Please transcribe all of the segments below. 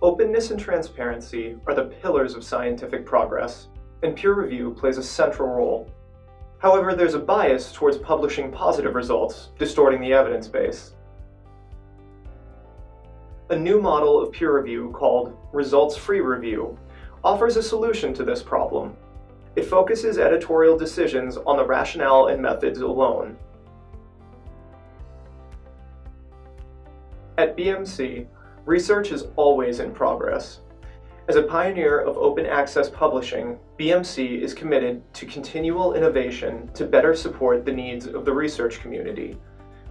Openness and transparency are the pillars of scientific progress, and peer review plays a central role. However, there's a bias towards publishing positive results, distorting the evidence base. A new model of peer review called results-free review offers a solution to this problem. It focuses editorial decisions on the rationale and methods alone. At BMC, research is always in progress. As a pioneer of open access publishing, BMC is committed to continual innovation to better support the needs of the research community,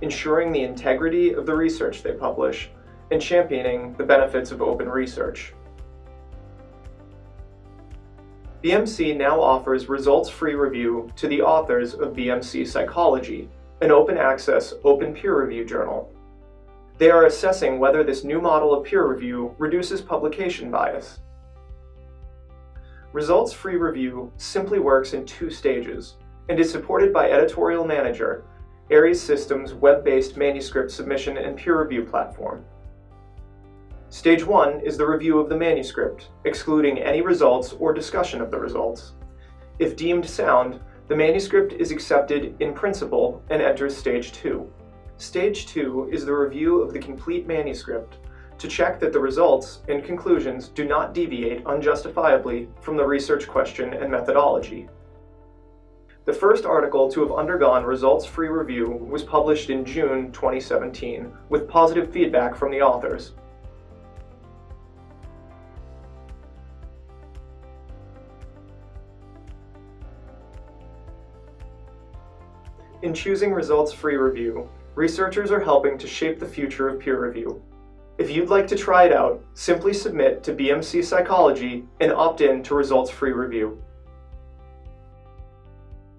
ensuring the integrity of the research they publish, and championing the benefits of open research. BMC now offers results-free review to the authors of BMC Psychology, an open access, open peer review journal. They are assessing whether this new model of peer review reduces publication bias. Results-free review simply works in two stages and is supported by Editorial Manager, Aries Systems' web-based manuscript submission and peer review platform. Stage 1 is the review of the manuscript, excluding any results or discussion of the results. If deemed sound, the manuscript is accepted in principle and enters Stage 2. Stage 2 is the review of the complete manuscript to check that the results and conclusions do not deviate unjustifiably from the research question and methodology. The first article to have undergone results-free review was published in June 2017 with positive feedback from the authors. In choosing results-free review, researchers are helping to shape the future of peer review. If you'd like to try it out, simply submit to BMC Psychology and opt in to results-free review.